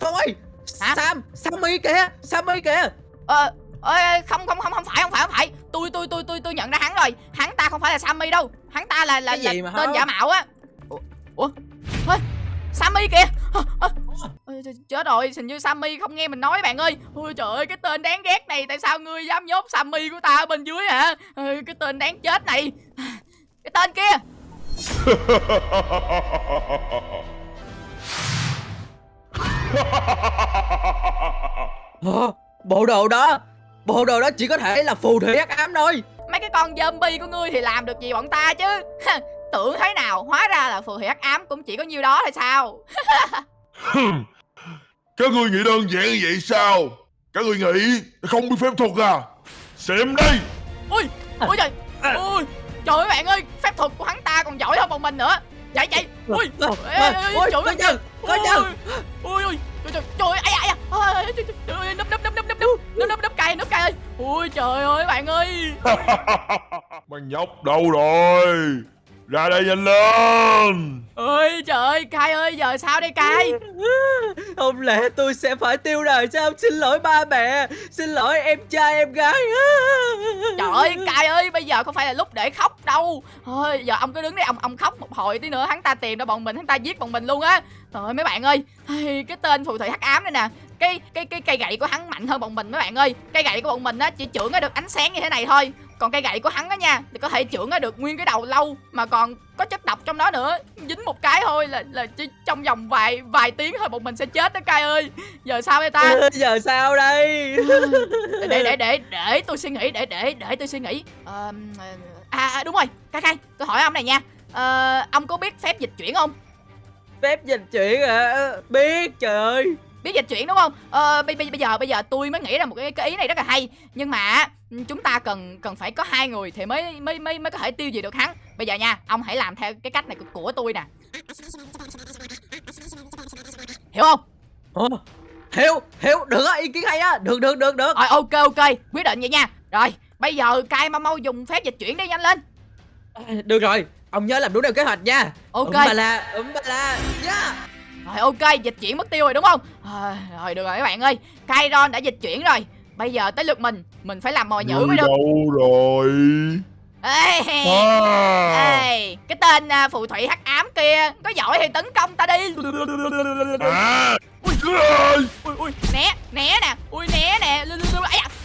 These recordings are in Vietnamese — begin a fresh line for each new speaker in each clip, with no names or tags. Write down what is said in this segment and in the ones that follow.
Phong ơi
Hả?
Sam Sammy kìa Sammy kìa.
Ờ ơi không không không không phải không phải không phải. Tôi tôi tôi tôi tôi nhận ra hắn rồi. Hắn ta không phải là sammy đâu. Hắn ta là là, là
mà
tên giả mạo á. Ủa ủa? Ê, sammy kìa. Ôi, ch- chết rồi hình như sammy không nghe mình nói bạn ơi. Ôi trời ơi cái tên đáng ghét này tại sao ngươi dám nhốt sammy của ta ở bên dưới hả? Ôi, cái tên đáng chết này. Cái tên kia
Bộ đồ đó Bộ đồ đó chỉ có thể là phù thủy hắc ám thôi
mấy cái con zombie của ngươi thì làm được gì bọn ta chứ tưởng thế nào hóa ra là phù thủy hắc ám cũng chỉ có nhiêu đó thôi sao.
Các ngươi nghĩ đơn giản như vậy sao? Các ngươi nghĩ không biết phép thuật à? Xem đây!
ui ui trời ui trời ơi bạn ơi phép thuật của hắn ta còn giỏi hơn bọn mình nữa chạy chạy. Ui ê, ê, ê,
Ôi
trời ơi.
chân Có chân
ui ui trời trời trời ơi, ai ai ơi, núp núp núp núp núp núp núp núp núp cay núp cay ơi. Ui trời ơi bạn ơi.
Mày nhóc đâu rồi? Ra đây nhanh lên!
ơi trời ơi cay ơi giờ sao đây cay
Không lẽ tôi sẽ phải tiêu đời sao? Xin lỗi ba mẹ. Xin lỗi em trai em gái.
Trời ơi cay ơi bây giờ không phải là lúc để khóc đâu. Thôi giờ ông cứ đứng đây ông ông khóc một hồi tí nữa hắn ta tìm ra bọn mình hắn ta giết bọn mình luôn á. Trời ơi mấy bạn ơi cái tên phù thủy hắc ám đây nè. Cái cái cái cây gậy của hắn mạnh hơn bọn mình mấy bạn ơi. Cây gậy của bọn mình á chỉ trưởng được ánh sáng như thế này thôi còn cây gậy của hắn á nha thì có thể trưởng được nguyên cái đầu lâu mà còn có chất độc trong đó nữa. Dính một cái thôi là là chỉ trong vòng vài vài tiếng thôi bọn mình sẽ chết đó cay ơi. Giờ sao đây ta?
Giờ sao đây?
Để để để để tôi suy nghĩ để để để tôi suy nghĩ. À, à đúng rồi cay cay tôi hỏi ông này nha. Ờ, ông có biết phép dịch chuyển không?
Phép dịch chuyển à Biết trời ơi.
Biết dịch chuyển đúng không? Ờ, bây, bây, bây giờ bây giờ tôi mới nghĩ ra một cái, cái ý này rất là hay. Nhưng mà chúng ta cần cần phải có hai người thì mới mới mới mới có thể tiêu diệt được hắn. Bây giờ nha ông hãy làm theo cái cách này của, tôi nè. Hiểu không?
Ồ, Hiểu Hiểu. Được á ý kiến hay á. Được được được được.
Rồi ok ok. Quyết định vậy nha. Rồi bây giờ cay mau mau dùng phép dịch chuyển đi nhanh lên.
Được rồi Ông nhớ làm đúng theo kế hoạch nha.
Ok.
Bà la Ừm bà la. Yeah
Rồi ok, dịch chuyển mất tiêu rồi đúng không? À, rồi được rồi các bạn ơi, Kairon đã dịch chuyển rồi. Bây giờ tới lượt mình, mình phải làm mồi nhữ mới được.
đâu rồi?
Ê,
À!
ê, cái tên à, phù thủy hắc ám kia, có giỏi thì tấn công ta đi.
À!
Ui.
Ui.
Ui né, né nè, ui né nè, ấy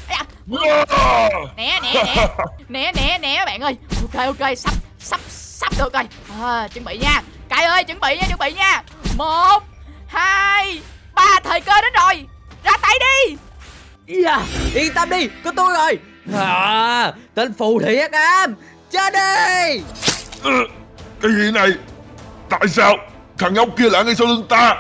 da, ấy.
À!
né né né, né né né bạn ơi. Ok ok, sắp sắp sắp được rồi. À, chuẩn bị nha. Cai ơi, chuẩn bị nha, chuẩn bị nha. Một, hai, ba, thời cơ đến rồi. Ra tay đi.
Yeah Yên tâm đi Có tôi rồi. À, Tên phù thủy hắc ám Chết đi.
Ừ, Cái gì này? Tại sao thằng nhóc kia lại ngay sau lưng ta?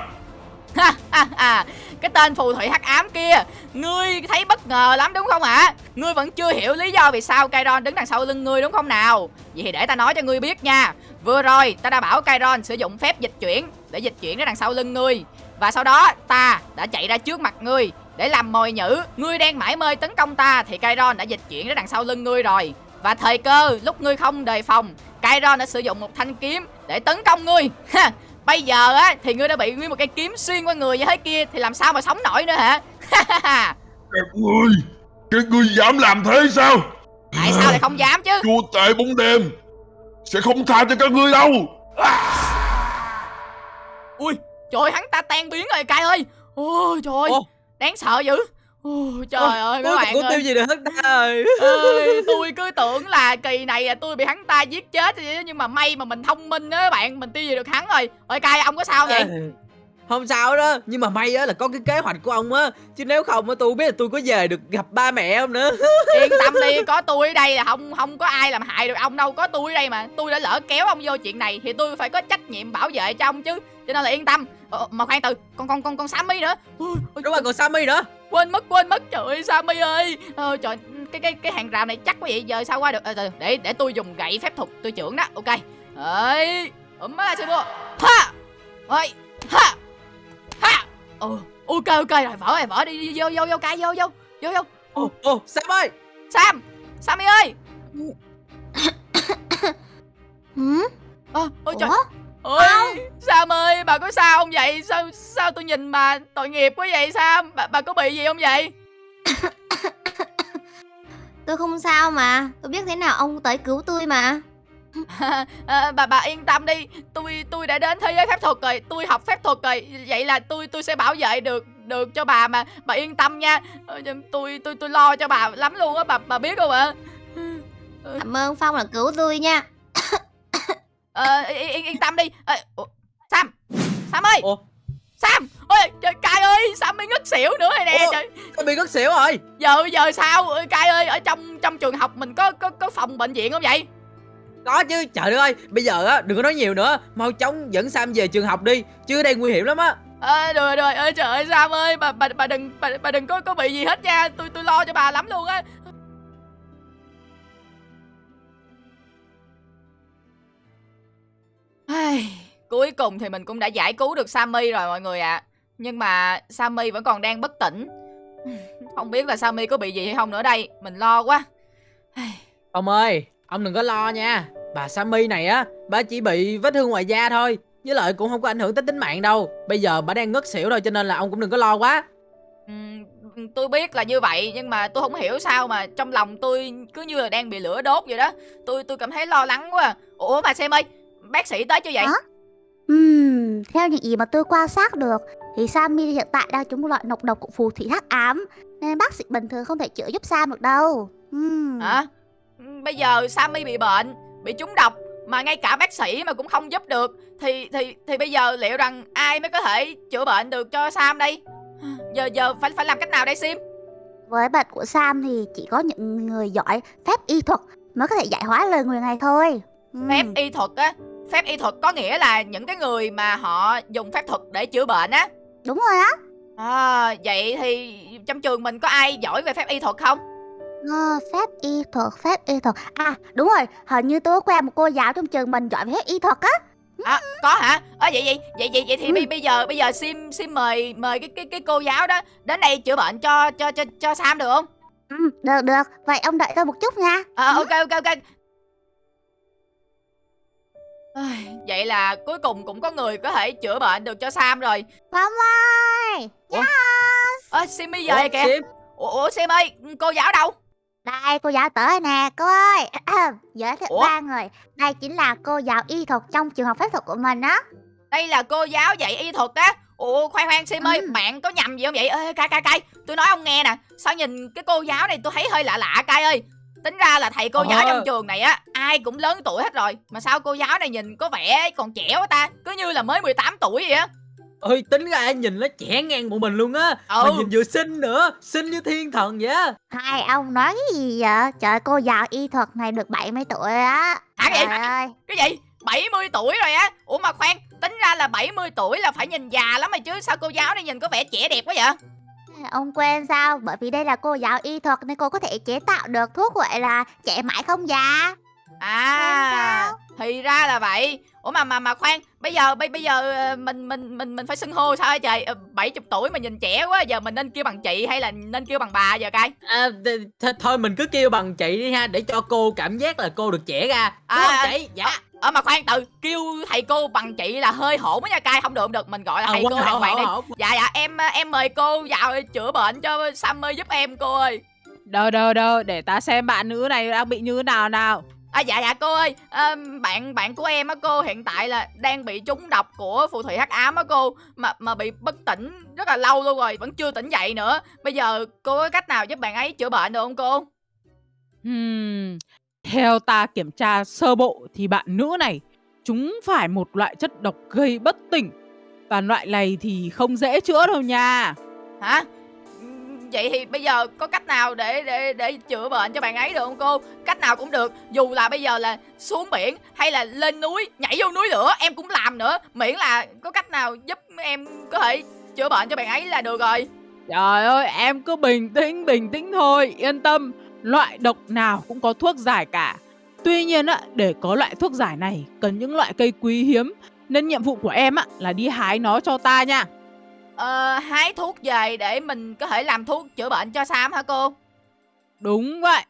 Ha, ha, ha. cái tên phù thủy hắc ám kia ngươi thấy bất ngờ lắm đúng không hả ngươi vẫn chưa hiểu lý do vì sao Kairon đứng đằng sau lưng ngươi đúng không nào? Vậy thì để ta nói cho ngươi biết nha. Vừa rồi ta đã bảo Kairon sử dụng phép dịch chuyển để dịch chuyển đến đằng sau lưng ngươi và sau đó ta đã chạy ra trước mặt ngươi để làm mồi nhữ ngươi đang mải mê tấn công ta thì Kairon đã dịch chuyển đến đằng sau lưng ngươi rồi và thời cơ lúc ngươi không đề phòng Kairon đã sử dụng một thanh kiếm để tấn công ngươi Ha, Bây giờ á thì ngươi đã bị nguyên một cây kiếm xuyên qua người như thế kia thì làm sao mà sống nổi nữa hả?
Các ngươi, các ngươi dám làm thế sao?
Tại sao lại không dám chứ?
Chúa tể bóng đêm sẽ không tha cho các ngươi đâu.
Ui, trời ơi, hắn ta tan biến rồi cay ơi. Ôi trời ơi, đáng sợ dữ. Ôi trời ơi các bạn
có tiêu
ơi.
gì được hết ta rồi
ơi tôi cứ tưởng là kỳ này là tôi bị hắn ta giết chết nhưng mà may mà mình thông minh á bạn. Mình tiêu diệt được hắn rồi? Ơi cay ông có sao vậy?
À, Không sao đó Nhưng mà may á là có cái kế hoạch của ông á. Chứ nếu không á tôi không biết là tôi có về được gặp ba mẹ không nữa.
Yên tâm đi có tôi ở đây là không không có ai làm hại được ông đâu. Có tôi ở đây mà tôi đã lỡ kéo ông vô chuyện này thì tôi phải có trách nhiệm bảo vệ cho ông chứ. Cho nên là yên tâm. Ờ, mà khoan từ con con con con Sammy nữa.
Đúng rồi còn Sammy nữa.
Quên mất quên mất. Trời ơi Sammy ơi. Ờ, trời cái cái cái hàng rào này chắc quá vậy giờ sao qua được? Ờ, từ, để để tôi dùng gậy phép thuật tôi trưởng đó. Ok. Ấy ấm lá sư ha! Ơi ha ha ừ ok ok rồi vỡ rồi vỡ đi, đi vô vô vô cay vô vô vô vô.
Ồ ồ Sam ơi!
Sam Sammy ơi!
Hử?
ờ ôi trời.
Ủa?
ôi Sam ơi bà có sao không vậy? Sao sao tôi nhìn mà tội nghiệp quá vậy Sam? Bà, bà có bị gì không vậy?
Tôi không sao mà Tôi biết thế nào ông tới cứu tôi mà
à, bà bà yên tâm đi. Tôi tôi đã đến thế giới phép thuật rồi. Tôi học phép thuật rồi. Vậy là tôi tôi sẽ bảo vệ được được cho bà mà. Bà yên tâm nha. Ờ, tôi tôi tôi lo cho bà lắm luôn á. Bà bà biết không ạ?
Cảm ơn Phong là cứu tôi nha.
Ờ, yên, yên, yên tâm đi. Ờ, ủa, Sam Sam ơi.
Ủa?
Sam ôi trời cai ơi Sam mới ngất xỉu nữa rồi nè
Ủa?
trời.
Tôi bị ngất xỉu rồi?
Giờ giờ sao? Cai ơi ở trong trong trường học mình có có có phòng bệnh viện không vậy
Có chứ trời đất ơi Bây giờ á đừng có nói nhiều nữa. Mau chóng dẫn Sam về trường học đi Chứ ở đây nguy hiểm lắm á.
À, rồi rồi ơi trời ơi Sam ơi bà bà bà đừng bà, bà đừng có có bị gì hết nha. Tôi tôi lo cho bà lắm luôn á. Cuối cùng thì mình cũng đã giải cứu được Sammy rồi mọi người ạ. Nhưng mà Sammy vẫn còn đang bất tỉnh. Không biết là Sammy có bị gì hay không nữa đây mình lo quá.
Ông ơi Ông đừng có lo nha Bà Sammy này á Bà chỉ bị vết thương ngoài da thôi Với lại cũng không có ảnh hưởng tới tính mạng đâu Bây giờ bà đang ngất xỉu rồi cho nên là ông cũng đừng có lo quá
ừm, tôi biết là như vậy nhưng mà tôi không hiểu sao mà trong lòng tôi cứ như là đang bị lửa đốt vậy đó tôi tôi cảm thấy lo lắng quá à. ủa mà xem ơi bác sĩ tới chưa vậy
Hả? Ừm, theo những gì mà tôi quan sát được thì Sammy hiện tại đang trúng một loại nọc độc của phù thủy hắc ám nên bác sĩ bình thường không thể chữa giúp Sam được đâu. Ừm.
hả Ừ, bây giờ Sammy bị bệnh bị trúng độc mà ngay cả bác sĩ mà cũng không giúp được thì thì thì bây giờ liệu rằng ai mới có thể chữa bệnh được cho Sam đây giờ giờ phải phải làm cách nào đây Sim
Với bệnh của Sam thì chỉ có những người giỏi phép y thuật mới có thể giải hóa lời nguyền này thôi. Ừm.
phép y thuật á phép y thuật có nghĩa là những cái người mà họ dùng phép thuật để chữa bệnh á
Đúng rồi á.
à, vậy thì trong trường mình có ai giỏi về phép y thuật không
Ờ, phép y thuật, phép y thuật. À, đúng rồi, hình như tôi có quen một cô giáo trong trường mình giỏi về phép y thuật á.
à, có hả à, vậy vậy vậy vậy vậy thì
Ừ.
bây bây giờ bây giờ sim sim mời mời cái cái cái cô giáo đó đến đây chữa bệnh cho cho cho cho sam được không
Ừ, được được, vậy ông đợi tôi một chút nha.
à, ok ok ok Ai, vậy là cuối cùng cũng có người có thể chữa bệnh được cho sam rồi
Phong ơi,
ơ sim bây giờ
Ủa,
kìa
Sim?
ủa sim ơi cô giáo đâu
đây cô giáo tới nè, cô ơi. Giới thiệu
Ủa?
ba người. Đây chính là cô giáo y thuật trong trường học phép thuật của mình á.
đây là cô giáo dạy y thuật á ủa khoan khoan sim ơi
Ừ.
bạn có nhầm gì không vậy ê cay cay cay tôi nói ông nghe nè sao nhìn cái cô giáo này tôi thấy hơi lạ lạ cay ơi tính ra là thầy cô giáo
Ờ.
trong trường này á ai cũng lớn tuổi hết rồi mà sao cô giáo này nhìn có vẻ còn trẻ quá ta cứ như là mới 18 tuổi vậy á
Ơi tính ra nhìn nó trẻ ngang bọn mình luôn á
Ừ.
Mà nhìn vừa xinh nữa Xinh như thiên thần vậy á
Hai ông nói cái gì vậy? Trời cô giáo y thuật này được 70 tuổi á.
Hả vậy?
Trời ơi.
cái gì 70 tuổi rồi á ủa mà khoan tính ra là 70 tuổi là phải nhìn già lắm rồi chứ sao cô giáo này nhìn có vẻ trẻ đẹp quá vậy
Ông quên sao? Bởi vì đây là cô giáo y thuật nên cô có thể chế tạo được thuốc gọi là trẻ mãi không già.
À thì ra là vậy. Ủa mà mà mà khoan bây giờ bây bây giờ ờ, mình mình mình mình phải xưng hô sao hả trời Ờ, 70 tuổi mà nhìn trẻ quá giờ mình nên kêu bằng chị hay là nên kêu bằng bà giờ cay
à, th- th- Thôi mình cứ kêu bằng chị đi ha Để cho cô cảm giác là cô được trẻ ra. Đúng
À,
không chị? Dạ.
ờ mà khoan từ kêu thầy cô bằng chị là hơi hổn á nha cay không được không được mình gọi là
À,
thầy cô
hổ,
đàng hoàng
hổ,
đi.
hổ.
dạ dạ em ờ, em mời cô vào chữa bệnh cho Sammy giúp em cô ơi.
Đâu đâu đâu, để ta xem bạn nữ này đang bị như thế nào nào.
À dạ dạ cô ơi, à, bạn bạn của em á cô hiện tại là đang bị trúng độc của phù thủy hắc ám á cô mà mà bị bất tỉnh rất là lâu luôn rồi, vẫn chưa tỉnh dậy nữa. Bây giờ cô có cách nào giúp bạn ấy chữa bệnh được không cô?
Hmm, theo ta kiểm tra sơ bộ thì bạn nữ này chúng phải một loại chất độc gây bất tỉnh. Và loại này thì không dễ chữa đâu nha.
Hả? Vậy thì bây giờ có cách nào để để để chữa bệnh cho bạn ấy được không cô? Cách nào cũng được, dù là bây giờ là xuống biển hay là lên núi, nhảy vô núi lửa em cũng làm nữa, miễn là có cách nào giúp em có thể chữa bệnh cho bạn ấy là được rồi.
Trời ơi, em cứ bình tĩnh, bình tĩnh thôi, yên tâm. Loại độc nào cũng có thuốc giải cả. Tuy nhiên á, để có loại thuốc giải này cần những loại cây quý hiếm nên nhiệm vụ của em á là đi hái nó cho ta nha.
Ờ, hái thuốc về để mình có thể làm thuốc chữa bệnh cho Sam hả cô?
Đúng vậy.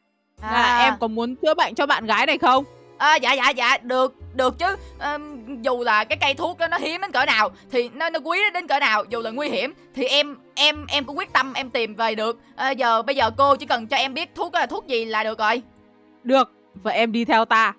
À,
Là em có muốn chữa bệnh cho bạn gái này không?
à, dạ dạ dạ được được chứ Ờ, dù là cái cây thuốc đó nó hiếm đến cỡ nào thì nó nó quý đến cỡ nào dù là nguy hiểm thì em em em cũng quyết tâm em tìm về được Ờ, giờ bây giờ cô chỉ cần cho em biết thuốc là thuốc gì là được rồi
Được, vậy em đi theo ta.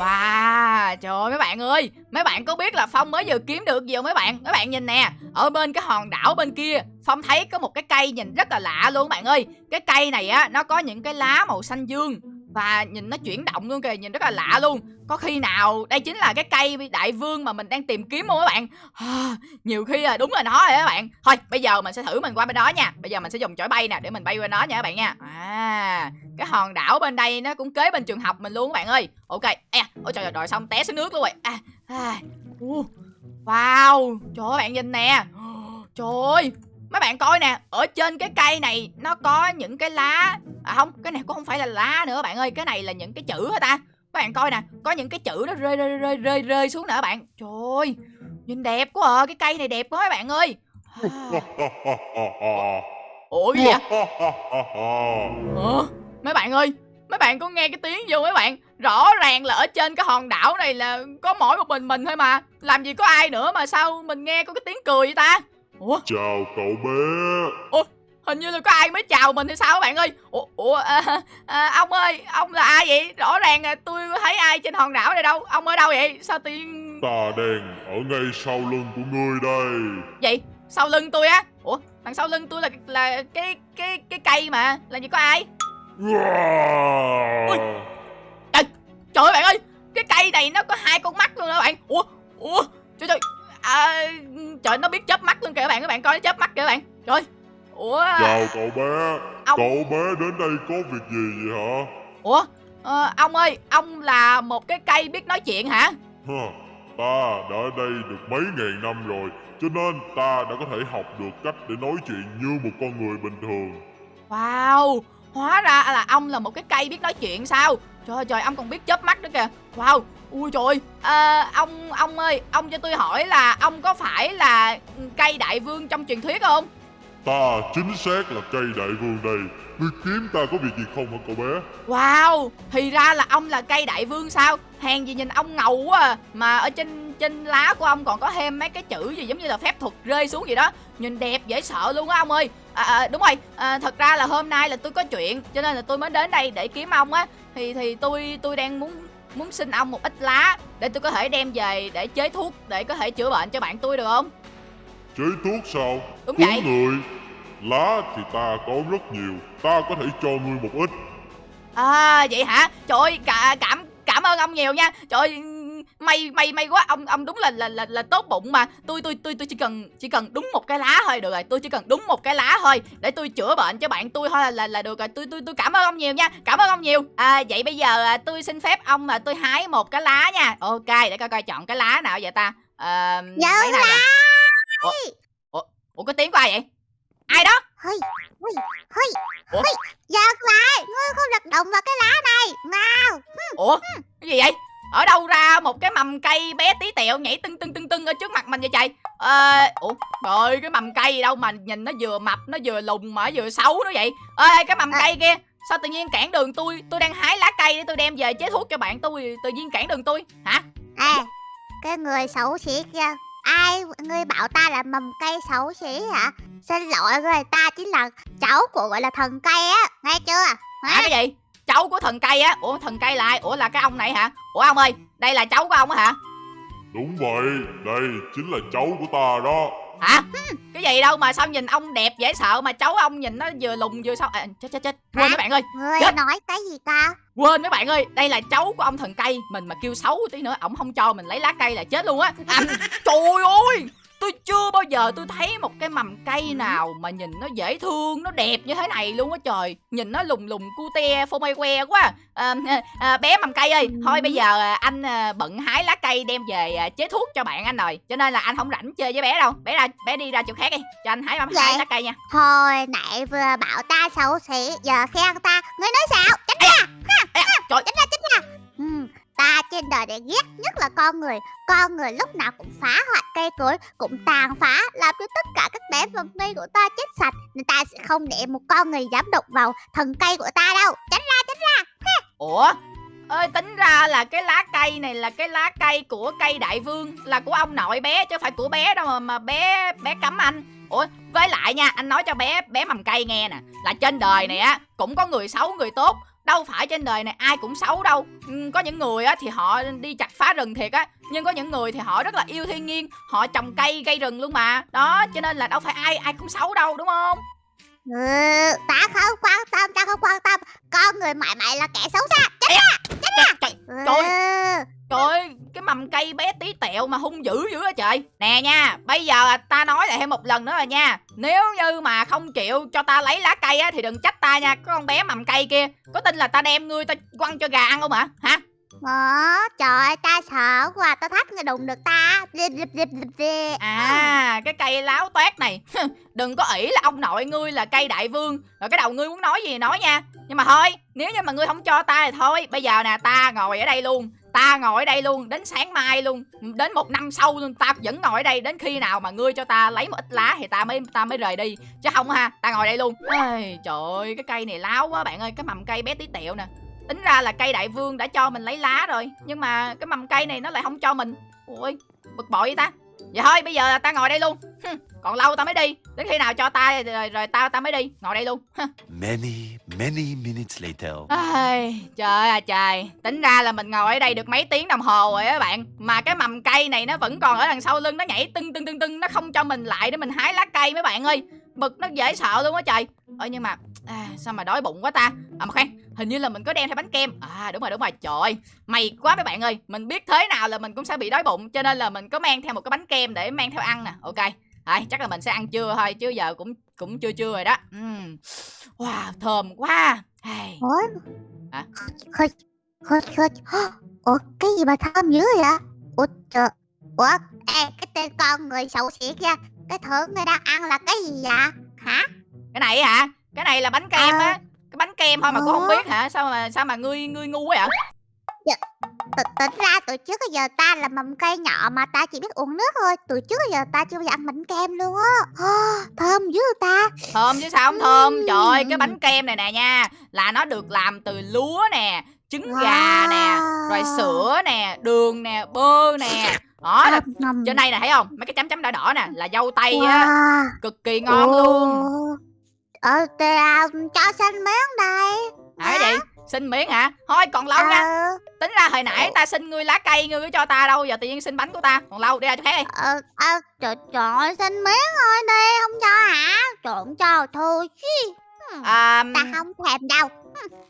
Wow, trời ơi mấy bạn ơi Mấy bạn có biết là Phong mới vừa kiếm được gì không mấy bạn? Mấy bạn nhìn nè Ở bên cái hòn đảo bên kia Phong thấy có một cái cây nhìn rất là lạ luôn bạn ơi. Cái cây này á Nó có những cái lá màu xanh dương và nhìn nó chuyển động luôn kìa Nhìn rất là lạ luôn. Có khi nào đây chính là cái cây đại vương mà mình đang tìm kiếm không các bạn. À, Nhiều khi là đúng là nó rồi các bạn. Thôi bây giờ mình sẽ thử mình qua bên đó nha. Bây giờ mình sẽ dùng chổi bay nè Để mình bay qua nó nha các bạn nha. À cái hòn đảo bên đây nó cũng kế bên trường học mình luôn các bạn ơi. Ok à, ôi trời ơi rồi xong té xuống nước luôn rồi. À, à, uh, wow trời ơi bạn nhìn nè. Trời ơi mấy bạn coi nè ở trên cái cây này nó có những cái lá. À không cái này cũng không phải là lá nữa bạn ơi cái này là những cái chữ hả ta? Các bạn coi nè có những cái chữ nó rơi rơi rơi rơi rơi xuống nè bạn. Trời ơi nhìn đẹp quá à cái cây này đẹp quá các bạn ơi. À, ủa gì vậy? Ủa? Mấy bạn ơi Mấy bạn có nghe cái tiếng không mấy bạn? Rõ ràng là ở trên cái hòn đảo này là Có mỗi một mình mình thôi mà. Làm gì có ai nữa mà sao mình nghe có cái tiếng cười vậy ta Ủa?
Chào cậu bé.
Hình như là có ai mới chào mình hay sao các bạn ơi? Ủa, ủa à, à, ông ơi ông là ai vậy? Rõ ràng là tôi thấy ai trên hòn đảo này đâu. Ông ở đâu vậy? Sao tiên
Ta đang ở ngay sau lưng của ngươi đây.
Vậy sau lưng tôi á? Ủa đằng sau lưng tôi là là cái cái cái cây mà. Làm gì có ai? Ui. Trời ơi bạn ơi. Cái cây này nó có hai con mắt luôn đó bạn. Ủa Ủa Trời trời à, Trời nó biết chớp mắt luôn kìa các bạn Các bạn coi nó chớp mắt kìa các bạn. Trời Ủa.
Chào cậu bé.
Ông.
Cậu bé đến đây có việc gì vậy hả?
Ủa ờ, Ông ơi Ông là một cái cây biết nói chuyện hả?
Ta đã ở đây được mấy ngàn năm rồi Cho nên ta đã có thể học được cách để nói chuyện như một con người bình thường.
Wow Hóa ra là ông là một cái cây biết nói chuyện sao? Trời ơi trời ông còn biết chớp mắt nữa kìa. Wow Ui trời à, Ông ông ơi Ông cho tôi hỏi là Ông có phải là cây đại vương trong truyền thuyết không?
Ta chính xác là cây đại vương đây. Ngươi kiếm ta có việc gì không hả cậu bé?
Wow Thì ra là ông là cây đại vương sao? Hèn gì nhìn ông ngầu quá à. Mà ở trên trên lá của ông còn có thêm mấy cái chữ gì giống như là phép thuật rơi xuống gì đó. Nhìn đẹp dễ sợ luôn á ông ơi. À, à, Đúng rồi. À, Thật ra là hôm nay là tôi có chuyện Cho nên là tôi mới đến đây để kiếm ông á. Thì thì tôi tôi đang muốn muốn xin ông một ít lá Để tôi có thể đem về để chế thuốc Để có thể chữa bệnh cho bạn tôi được không?
Chế thuốc sao?
Đúng
Cứu
vậy.
người. Lá thì ta có rất nhiều. Ta có thể cho ngươi một ít.
À vậy hả? Trời ơi cả, cảm cảm ơn ông nhiều nha. Trời ơi may may may quá. Ông ông đúng là là là, là tốt bụng mà. Tôi tôi tôi tôi chỉ cần chỉ cần đúng một cái lá thôi được rồi. Tôi chỉ cần đúng một cái lá thôi để tôi chữa bệnh cho bạn tôi thôi là là, là được rồi. Tôi tôi tôi cảm ơn ông nhiều nha. Cảm ơn ông nhiều. À vậy bây giờ à, tôi xin phép ông là tôi hái một cái lá nha. Ok để coi coi chọn cái lá nào vậy ta. À, này nè ủa, ủa, ủa có tiếng của ai vậy? Ai đó?
Hơi, hơi, hơi Giật lại. Ngươi không được động vào cái lá này. Nào
ủa? Cái gì vậy ở đâu ra một cái mầm cây bé tí tẹo nhảy tưng tưng tưng tưng ở trước mặt mình vậy trời? Ờ ủa trời cái mầm cây gì đâu mà nhìn nó vừa mập nó vừa lùn mà nó vừa xấu nó vậy? Ê cái mầm
À.
cây kia sao tự nhiên cản đường tôi tôi đang hái lá cây để tôi đem về chế thuốc cho bạn tôi tự nhiên cản đường tôi hả?
À Cái người xấu xí kia. Ai Ngươi bảo ta là mầm cây xấu xí hả? Xin lỗi người ta chính là cháu của gọi là thần cây á Nghe chưa?
Hả cái gì cháu của thần cây á. Ủa thần cây là ai? Ủa là cái ông này hả? Ủa ông ơi đây là cháu của ông á hả?
Đúng vậy Đây chính là cháu của ta đó.
Hả? Cái gì đâu mà sao nhìn ông đẹp dễ sợ mà cháu ông nhìn nó vừa lùn vừa sao? À, chết chết chết. Quên
Hả?
mấy bạn ơi.
Ngươi
Chết.
nói cái gì ta?
Quên mấy bạn ơi đây là cháu của ông thần cây mình mà kêu xấu tí nữa ổng không cho mình lấy lá cây là chết luôn á. À, trời ơi tôi chưa bao giờ tôi thấy một cái mầm cây nào mà nhìn nó dễ thương nó đẹp như thế này luôn á trời. Nhìn nó lùng lùng cute phô mai que quá. À, à, bé mầm cây ơi thôi bây giờ à, anh à, bận hái lá cây đem về à, chế thuốc cho bạn anh rồi. Cho nên là anh không rảnh chơi với bé đâu. Bé ra bé đi ra chỗ khác đi. Cho anh hái hái
Dạ.
lá cây nha.
Hồi nãy vừa bảo ta xấu xí Giờ khen ta. Ngươi nói sao? Tránh ra.
Ê, trời.
Tránh ra tránh ra Ta trên đời này ghét nhất là con người. Con người lúc nào cũng phá hoại cây cối, Cũng tàn phá, Làm cho tất cả các bé vật nghi của ta chết sạch. Nên ta sẽ không để một con người dám đụng vào thần cây của ta đâu. Tránh ra tránh ra.
ủa? Ơi tính ra là cái lá cây này là cái lá cây của cây đại vương, là của ông nội bé chứ không phải của bé đâu mà mà bé bé cấm anh. Ủa, với lại nha, anh nói cho bé bé mầm cây nghe nè. Là trên đời này á, cũng có người xấu, người tốt đâu phải trên đời này ai cũng xấu đâu. Ừ, có những người á thì họ đi chặt phá rừng thiệt á nhưng có những người thì họ rất là yêu thiên nhiên họ trồng cây gây rừng luôn mà. Đó cho nên là đâu phải ai ai cũng xấu đâu đúng không?
Ừ, ta không quan tâm ta không quan tâm. Con người mãi mãi là kẻ xấu xa.
Trời, trời,
ừ.
Trời. Trời ơi, cái mầm cây bé tí tẹo mà hung dữ dữ á trời. Nè nha, bây giờ ta nói lại thêm một lần nữa rồi nha. Nếu như mà không chịu cho ta lấy lá cây á Thì đừng trách ta nha, có con bé mầm cây kia. Có tin là ta đem ngươi ta quăng cho gà ăn không hả? Hả?
Ờ, trời ơi, ta sợ quá, ta thách người đụng được ta.
À, cái cây láo toét này. Đừng có ỷ là ông nội ngươi là cây đại vương. Rồi cái đầu ngươi muốn nói gì nói nha. Nhưng mà thôi, nếu như mà ngươi không cho ta thì thôi. Bây giờ nè, ta ngồi ở đây luôn Ta ngồi ở đây luôn, đến sáng mai luôn. Đến một năm sau luôn, ta vẫn ngồi ở đây. Đến khi nào mà ngươi cho ta lấy một ít lá Thì ta mới ta mới rời đi. Chứ không ha, ta ngồi đây luôn. Ây, Trời ơi, cái cây này láo quá bạn ơi. Cái mầm cây bé tí tẹo nè. Tính ra là cây đại vương đã cho mình lấy lá rồi. Nhưng mà cái mầm cây này nó lại không cho mình. Ôi, bực bội vậy ta. Vậy thôi bây giờ ta ngồi đây luôn. Còn lâu ta mới đi. Đến khi nào cho ta rồi, rồi ta ta mới đi. Ngồi đây luôn.
Many, many minutes later.
Ai, Trời ơi trời. Tính ra là mình ngồi ở đây được mấy tiếng đồng hồ rồi á bạn. Mà cái mầm cây này nó vẫn còn ở đằng sau lưng Nó nhảy tưng tưng tưng tưng. Nó không cho mình lại để mình hái lá cây mấy bạn ơi. Bực nó dễ sợ luôn á trời. Ơ nhưng mà à, Sao mà đói bụng quá ta? À mà khoan Hình như là mình có đem theo bánh kem. À đúng rồi đúng rồi. Trời ơi May quá mấy bạn ơi. Mình biết thế nào là mình cũng sẽ bị đói bụng Cho nên là mình có mang theo một cái bánh kem để mang theo ăn nè. Ok Rồi chắc là mình sẽ ăn trưa thôi Chứ giờ cũng cũng chưa trưa rồi đó uhm. Wow thơm quá hey.
Ủa?
Hả?
Khơi, khơi, khơi. Ủa, cái gì mà thơm dữ vậy? Ủa, trời. Ủa, ê, cái tên con người xấu xí kia. Cái thứ người đang ăn là cái gì vậy? Hả?
Cái này hả Cái này là bánh kem
À.
á Cái bánh kem thôi mà cô không
Ủa?
biết hả Sao mà sao mà ngươi ngươi ngu quá vậy
T- Tính ra từ trước giờ ta là mầm cây nhỏ mà ta chỉ biết uống nước thôi. Từ trước giờ ta chưa bao giờ ăn bánh kem luôn á. Thơm dữ ta.
Thơm chứ sao không thơm. Trời ơi cái bánh kem này nè nha Là nó được làm từ lúa nè Trứng gà nè Rồi
Wow.
sữa nè Đường nè Bơ nè Đó là trên đây nè thấy không Mấy cái chấm chấm đỏ đỏ nè Là dâu tây á
Wow.
Cực kỳ ngon luôn
Ồ. Ờ, thì, à, cho xanh miếng đây.
Hả cái gì Xin miếng hả? Thôi còn lâu nha.
Ờ,
Tính ra hồi nãy ta xin ngươi lá cây Ngươi cho ta đâu Giờ tự nhiên xin bánh của ta. Còn lâu đi ra chỗ khác đi.
Ờ, ờ, trời, trời ơi, xanh miếng thôi đi, không cho hả? Trộn cho thôi chứ.
À,
Ta không thèm đâu.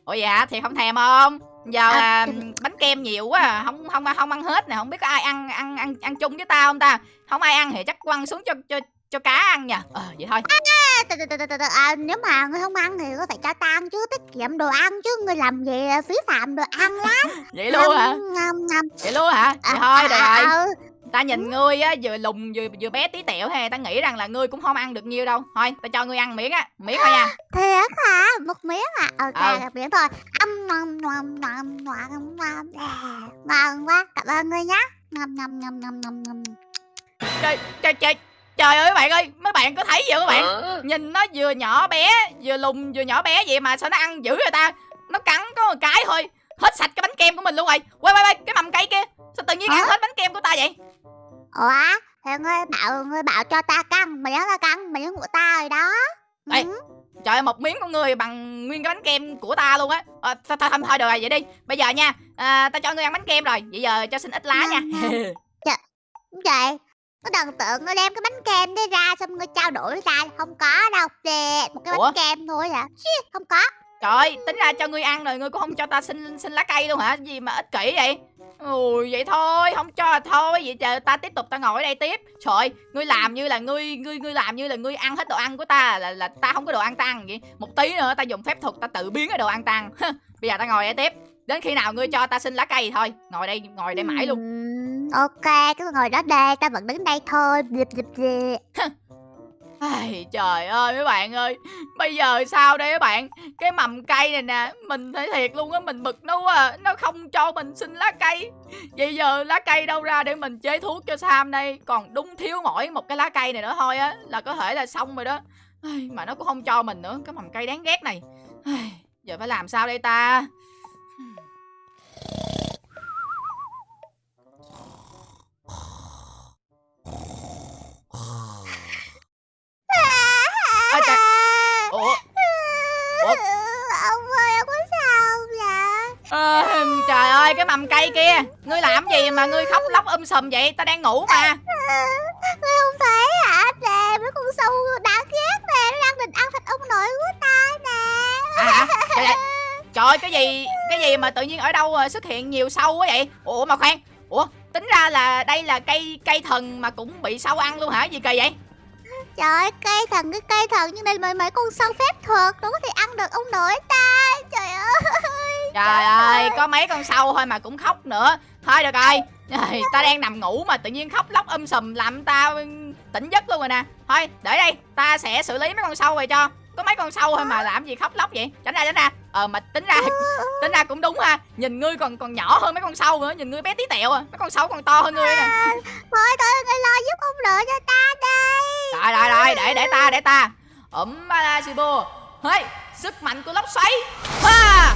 Ủa hả? Thì không thèm không? Giờ
À,
bánh kem nhiều quá à. không không không ăn hết nè không biết có ai ăn ăn ăn ăn chung với tao không ta? Không ai ăn thì chắc quăng xuống cho cho cho cá ăn nha ờ vậy thôi
À, từ, từ, từ, từ, từ, từ, à, nếu mà ngươi không ăn thì ngươi phải cho ta ăn chứ, tiết kiệm đồ ăn chứ, ngươi làm gì à, phí phạm đồ ăn lắm.
vậy luôn hả
Ngâm, ngâm,
vậy luôn hả
À,
thôi được
à,
rồi
ừ.
ta nhìn ngươi á vừa lùn vừa vừa bé tí tẹo thì ta nghĩ rằng là ngươi cũng không ăn được nhiều đâu thôi ta cho ngươi ăn miếng á miếng thôi nha
Thiệt hả? Một miếng à? Ok,
Ừ.
một miếng thôi. Âm ngon ngon ngon ngon ngon À, Ngon quá, cảm ơn ngươi nhé. Ngâm ngâm ngâm ngâm ngâm ngâm.
trời trời trời trời ơi các bạn ơi mấy bạn có thấy gì không các bạn? Nhìn nó vừa nhỏ bé vừa lùn vừa nhỏ bé vậy mà sao nó ăn dữ vậy ta? Nó cắn có một cái thôi. Hết sạch cái bánh kem của mình luôn rồi. Quay quay quay cái mầm cây kia. Sao tự nhiên
Hả?
ăn hết bánh kem của ta vậy?
Ủa? Thì ngươi bảo ngươi bảo cho ta cắn miếng là cắn miếng của ta rồi đó.
Ê,
Ừ.
trời ơi một miếng của người bằng nguyên cái bánh kem của ta luôn á. À, thôi, thôi, thôi, thôi được rồi vậy đi. Bây giờ nha à, ta cho ngươi ăn bánh kem rồi. Vậy giờ cho xin ít lá nha.
Vậy, có đừng tưởng ngươi đem cái bánh kem đấy ra xong ngươi trao đổi với ta. Không có đâu. Đè, một cái bánh
Ủa?
kem thôi hả? Xí, không có.
trời tính ra cho ngươi ăn rồi ngươi cũng không cho ta xin xin lá cây luôn hả? Gì mà ích kỷ vậy? Ui vậy thôi không cho thôi. Vậy chờ ta tiếp tục ta ngồi ở đây tiếp. Trời ơi, ngươi làm như là ngươi ngươi ngươi làm như là ngươi ăn hết đồ ăn của ta là là ta không có đồ ăn ta ăn vậy. Một tí nữa ta dùng phép thuật ta tự biến cái đồ ăn tăng bây giờ ta ngồi đây tiếp. Đến khi nào ngươi cho ta xin lá cây thì thôi ngồi đây ngồi đây mãi luôn
Ok, cứ ngồi đó đây, ta vẫn đứng đây thôi. Dịp dịp dịp.
Ai, trời ơi mấy bạn ơi. Bây giờ sao đây các bạn? Cái mầm cây này nè Mình thấy thiệt luôn á Mình bực nó quá à. Nó không cho mình xin lá cây. Vậy giờ lá cây đâu ra để mình chế thuốc cho Sam đây? Còn đúng thiếu mỗi một cái lá cây này nữa thôi á Là có thể là xong rồi đó. Ai, Mà nó cũng không cho mình nữa Cái mầm cây đáng ghét này. Ai, Giờ phải làm sao đây ta? Mầm cây kia. Ngươi làm gì mà ngươi khóc lóc um sùm vậy? Ta đang ngủ mà.
Ngươi không thấy hả? Nè, mấy con sâu đáng ghét nè, nó đang định ăn thịt ông nội của ta nè.
À Trời ơi, Trời ơi, cái gì Cái gì mà tự nhiên ở đâu ờ, xuất hiện nhiều sâu quá vậy? Ủa mà khoan. Ủa tính ra là đây là cây cây thần mà cũng bị sâu ăn luôn hả? Gì kỳ vậy?
Trời ơi, cây thần cái cây thần nhưng đây mấy mấy con sâu phép thuật nó có thể ăn được ông nội ta. Trời ơi.
Trời ơi có mấy con sâu thôi mà cũng khóc nữa. Thôi được rồi. Trời, Ta đang nằm ngủ mà tự nhiên khóc lóc um sùm Làm ta tỉnh giấc luôn rồi nè. Thôi để đây Ta sẽ xử lý mấy con sâu rồi cho. Có mấy con sâu thôi mà làm gì khóc lóc vậy? Tránh ra tránh ra. Ờ mà tính ra tính ra cũng đúng ha. Nhìn ngươi còn còn nhỏ hơn mấy con sâu nữa Nhìn ngươi bé tí tẹo à. Mấy con sâu còn to hơn ngươi nè.
Thôi thôi, ngươi lo giúp ông nội cho ta đây.
Rồi rồi rồi để để ta để ta. Ẩm Malasibo Hey, sức mạnh của lốc xoáy. Ha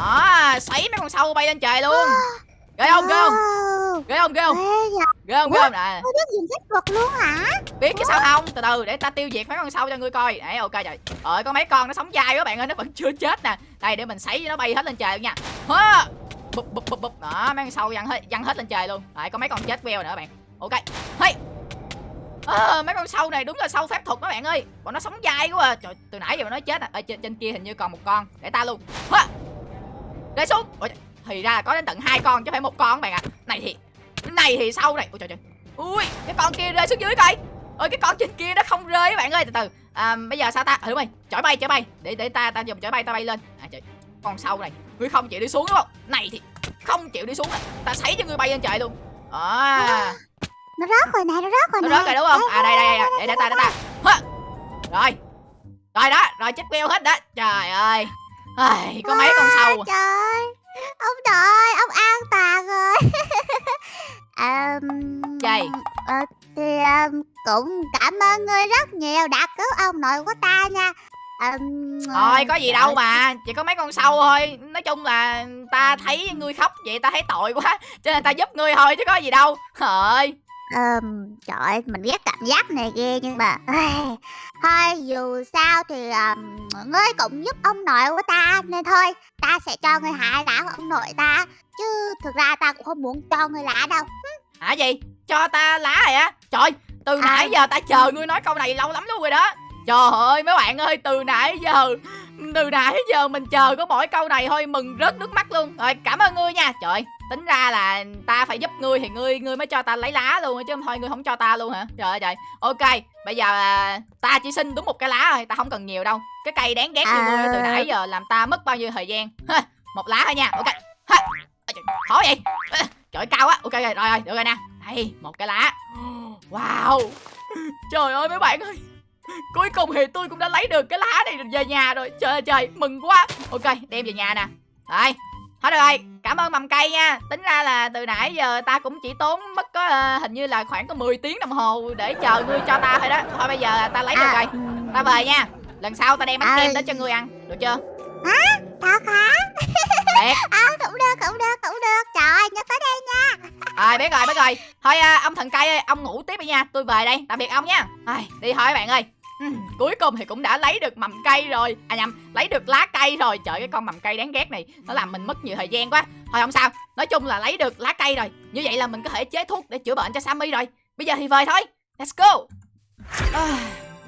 à, xoáy mấy con sâu bay lên trời luôn. Ghê không ghê không? Ghê không ghê không? Ghê không ghê không? Nè.
Ngươi biết dùng phép thuật luôn hả?
biết chứ sao không? Từ từ để ta tiêu diệt mấy con sâu cho ngươi coi. Đấy ok trời ơi có mấy con nó sống dai quá bạn ơi nó vẫn chưa chết nè. Đây để mình sấy cho nó bay hết lên trời luôn nha. Ha bụp bụp bụp bụp. Đó mấy con sâu văng hết văng hết lên trời luôn. Đấy có mấy con chết queo nữa bạn. Ok. Hey! Ờ, mấy con sâu này đúng là sâu phép thuật đó bạn ơi. Bọn nó sống dai quá à. trời từ nãy giờ nó chết à ở trên, trên kia hình như còn một con. Để ta luôn. Ha để xuống. Trời, thì ra là có đến tận hai con chứ phải một con các bạn ạ. Này thì này thì sâu này ôi trời trời. Ui cái con kia rơi xuống dưới coi. Ôi cái con trên kia nó không rơi các bạn ơi từ từ. À, bây giờ sao ta? Ừ, đúng rồi chổi bay chổi bay. Để để ta ta dùng chổi bay ta bay lên. À trời. Con sâu này ngươi không chịu đi xuống đúng không? Này thì không chịu đi xuống. Nè ta sấy cho ngươi bay lên trời luôn. À.
Nó rớt rồi nè, nó rớt rồi
nó rớt rồi đúng không? À đây đây đây để để ta để ta. Hả? rồi. Rồi đó. Rồi chết queo hết đó. Trời ơi Ai, có mấy con sâu à.
Trời ơi, ông nội, ông an toàn rồi. um,
Gì?
ờ, thì um, cũng cảm ơn ngươi rất nhiều đã cứu ông nội của ta nha. Um,
Thôi có gì đâu mà Chỉ có mấy con sâu thôi Nói chung là ta thấy ngươi khóc vậy ta thấy tội quá Cho nên ta giúp ngươi thôi chứ có gì đâu Trời ơi
Um, trời ơi, mình ghét cảm giác này ghê nhưng mà Thôi dù sao thì um, ngươi cũng giúp ông nội của ta Nên thôi ta sẽ cho ngươi hại lá của ông nội ta Chứ thực ra ta cũng không muốn cho ngươi lá đâu.
Hả gì? Cho ta lá rồi á Trời từ
À.
nãy giờ ta chờ ngươi nói câu này lâu lắm luôn rồi đó. Trời ơi mấy bạn ơi từ nãy giờ Từ nãy giờ mình chờ có mỗi câu này thôi Mừng rớt nước mắt luôn. Rồi cảm ơn ngươi nha. Trời tính ra là ta phải giúp ngươi Thì ngươi ngươi mới cho ta lấy lá luôn Chứ không thôi ngươi không cho ta luôn hả? Trời ơi trời. Ok bây giờ à, ta chỉ xin đúng một cái lá thôi Ta không cần nhiều đâu. Cái cây đáng ghét như ngươi từ
À.
nãy giờ làm ta mất bao nhiêu thời gian? Ha, Một lá thôi nha Ok. Ha. Khó vậy. Trời ơi, cao quá Ok rồi rồi, rồi được rồi nè. Đây một cái lá. Wow. Trời ơi mấy bạn ơi Cuối cùng thì tôi cũng đã lấy được cái lá này về nhà rồi. Trời ơi trời mừng quá. Ok đem về nhà nè. Rồi Thôi được rồi. Cảm ơn mầm cây nha. Tính ra là từ nãy giờ ta cũng chỉ tốn mất có ờ, hình như là khoảng có 10 tiếng đồng hồ Để chờ ngươi cho ta thôi đó. Thôi bây giờ ta lấy được rồi.
Ừm,
Ta về nha. Lần sau ta đem bánh
À.
kem đến cho ngươi ăn. Được chưa?
Thật hả?
Thiệt.
À, cũng được, cũng được, cũng được. Trời ơi, nhớ tới đây nha.
Rồi biết rồi biết rồi. Thôi à, ông thần cây ơi Ông ngủ tiếp đi nha. Tôi về đây Tạm biệt ông nha. Ai, Đi thôi các bạn ơi Ừm, cuối cùng thì cũng đã lấy được mầm cây rồi. À nhầm Lấy được lá cây rồi. Trời cái con mầm cây đáng ghét này Nó làm mình mất nhiều thời gian quá. Thôi không sao Nói chung là lấy được lá cây rồi. Như vậy là mình có thể chế thuốc để chữa bệnh cho Sammy rồi. Bây giờ thì về thôi. Let's go. À,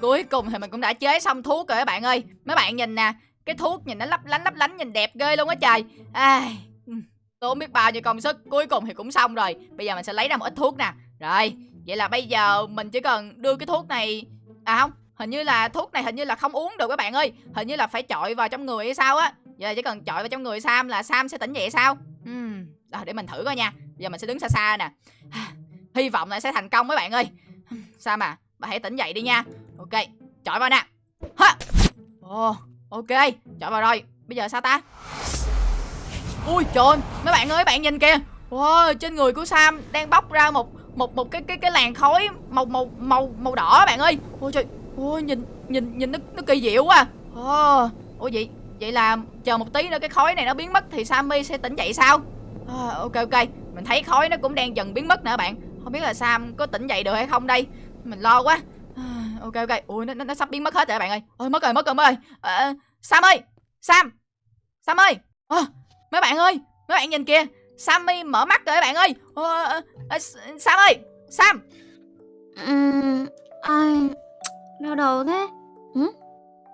Cuối cùng thì mình cũng đã chế xong thuốc rồi các bạn ơi. Mấy bạn nhìn nè Cái thuốc nhìn nó lấp lánh lấp lánh nhìn đẹp ghê luôn á trời. Ừm, Tốn biết bao nhiêu công sức. Cuối cùng thì cũng xong rồi. Bây giờ mình sẽ lấy ra một ít thuốc nè. Rồi Vậy là bây giờ mình chỉ cần đưa cái thuốc này À không Hình như là thuốc này hình như là không uống được các bạn ơi. Hình như là phải chọi vào trong người hay sao á. Giờ chỉ cần chọi vào trong người Sam là Sam sẽ tỉnh dậy sao? Uhm. Rồi để mình thử coi nha. Giờ mình sẽ đứng xa xa nè. Hy vọng là sẽ thành công mấy bạn ơi. Sam à Bà hãy tỉnh dậy đi nha. Ok Chọi vào nè. Ha oh, Ok Chọi vào rồi. Bây giờ sao ta? Ui trời ơi, mấy bạn ơi bạn nhìn kìa. Wow, trên người của Sam đang bốc ra một một một cái cái cái làn khói màu màu màu màu đỏ bạn ơi. Ôi trời, ôi nhìn nhìn nhìn nó nó kỳ diệu quá. Ồ, ủa vậy vậy là chờ một tí nữa cái khói này nó biến mất thì Sammy sẽ tỉnh dậy sao? À, ok ok, mình thấy khói nó cũng đang dần biến mất nữa bạn. Không biết là Sam có tỉnh dậy được hay không đây. Mình lo quá. À, ok ok, ui nó, nó nó sắp biến mất hết rồi bạn ơi. Ôi mất rồi mất rồi mất rồi. À, Sam ơi, Sam, Sam ơi. À, mấy bạn ơi, mấy bạn nhìn kìa Sammy mở mắt rồi các bạn ơi À, à, Sam ơi Sam
Ừm, ai... Đau đầu thế. Hử?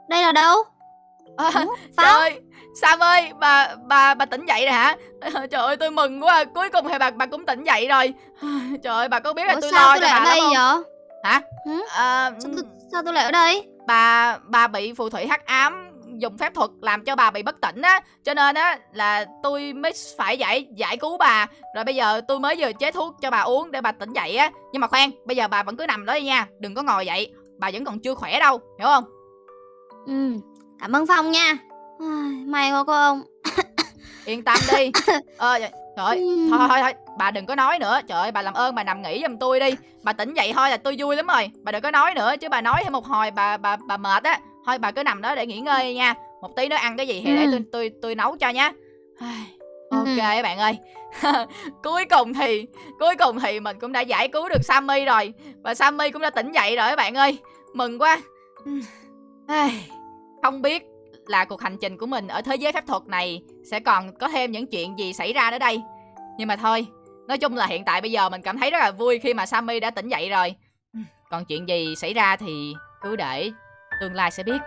Đây là đâu?
Ờ,
Ủa,
Trời ơi Sam ơi bà bà bà tỉnh dậy rồi hả? Trời ơi tôi mừng quá Cuối cùng thì bà bà cũng tỉnh dậy rồi. Trời ơi bà có biết là
Ủa,
tôi
sao
lo
tôi
cho
lại
bà
ở đây
lắm không?
vậy?
Hả?
Hử?
Ờ,
Sao tôi, sao tôi lại ở đây?
bà bà bị phù thủy hắc ám dùng phép thuật làm cho bà bị bất tỉnh á. Cho nên á là tôi mới phải giải giải cứu bà. Rồi bây giờ tôi mới vừa chế thuốc cho bà uống để bà tỉnh dậy á. Nhưng mà khoan bây giờ bà vẫn cứ nằm đó đi nha đừng có ngồi dậy bà vẫn còn chưa khỏe đâu hiểu không?
Ừ, cảm ơn Phong nha. May quá cô ông.
Yên tâm đi. Ờ trời ơi
Ừm.
thôi thôi thôi bà đừng có nói nữa. Trời ơi bà làm ơn bà nằm nghỉ giùm tôi đi. Bà tỉnh dậy thôi là tôi vui lắm rồi. Bà đừng có nói nữa chứ bà nói thêm một hồi bà bà bà mệt á. Thôi bà cứ nằm đó để nghỉ ngơi nha. Một tí nữa ăn cái gì thì để
Ừ.
tôi tôi tôi nấu cho nhá.
Ừ.
ok các bạn ơi cuối cùng thì, cuối cùng thì mình cũng đã giải cứu được Sammy rồi. Và Sammy cũng đã tỉnh dậy rồi các bạn ơi. Mừng quá. Không biết là cuộc hành trình của mình ở thế giới phép thuật này sẽ còn có thêm những chuyện gì xảy ra nữa đây. Nhưng mà thôi, nói chung là hiện tại bây giờ mình cảm thấy rất là vui khi mà Sammy đã tỉnh dậy rồi. Còn chuyện gì xảy ra thì cứ để tương lai sẽ biết.